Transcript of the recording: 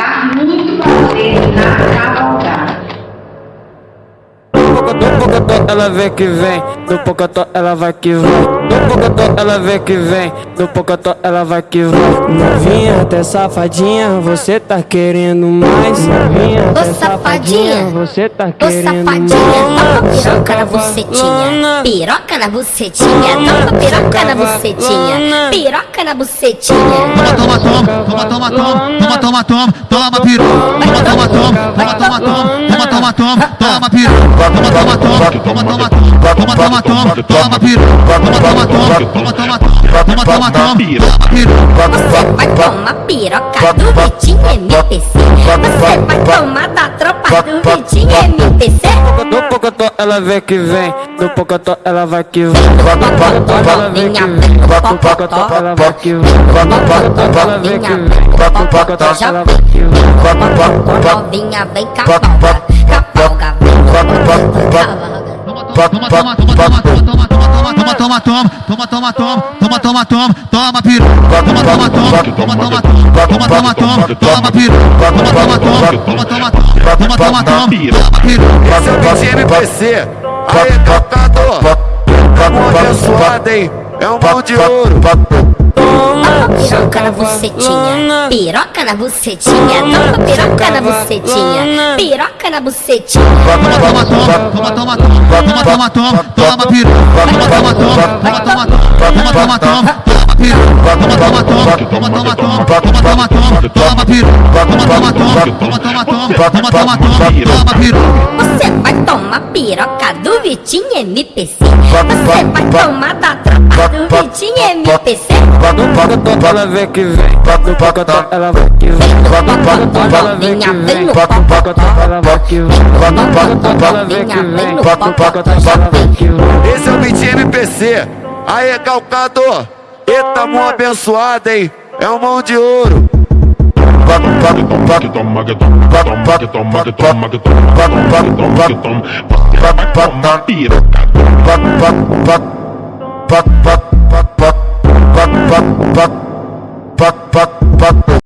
dá muito prazer na cavalgada. Do pocotó, ela vem que vem, do pocotó, ela vai que vai. No pocotó ela vem que vem, no pocotó ela vai que vai. Novinha até safadinha, você tá querendo mais. Novinha até safadinha, você tá Ô querendo safadinha, toma mais. piroca na bucetinha. Piroca na bucetinha, toma piroca na bucetinha. Piroca na bucetinha. Toma, toma, toma, toma, toma, toma, toma, toma, toma, piru. Toma, toma, toma, toma, toma, toma, toma, toma, toma, piru. Toma, toma, toma, toma, toma, toma, toma, toma, toma, piru. Toma, toma, toma, toma, toma, toma, toma, toma, toma. Você vai tomar piroca do Vitinho MPC. Você vai tomar da tropa do Vitinho MPC. No pocotó ela vem que vem, no pocotó ela vai que vai. No pocotó ela vem que vem, no pocotó ela vai que vai. No pocotó ela vem que vem, no pocotó ela vai. que. Novinha vem cavalga, cavalga, vem cavalga. Toma, toma, toma, toma, toma, toma, toma, toma, toma, toma, toma, toma, toma, toma, toma, toma. Toma, toma, toma, toma, toma, toma, toma, toma, toma, piru. Toma, toma, toma, toma, toma, toma, toma, toma, piru. Esse é o MPC. Mão abençoada, hein? É um mão de ouro. Toma piroca na bucetinha, piroca na bucetinha, toma piroca na bucetinha, piroca na bucetinha. Toma, toma, toma, toma, toma, toma, toma, toma, toma. Toma, toma, toma, toma, toma, toma, toma, toma, toma, piru. Toma, toma, toma, toma, toma, toma, toma, toma, toma, toma, piru. Toma, toma, toma, toma, toma, toma, toma, toma, toma, piru. Você vai tomar piroca do Vitinho MPC. Você vai tomar MPC Bota o pacotão, ela vem que vem Bota o pacotão, ela vem que vem Bota o pacotão, ela vem que vem Bota o pacotão, ela vem que vem Bota o pacotão, ela vem que vem Bota o pacotão, ela vem que vem Esse é o beat MPC Aê, calcado Eita, mão abençoada, hein É um mão de ouro Piroca Как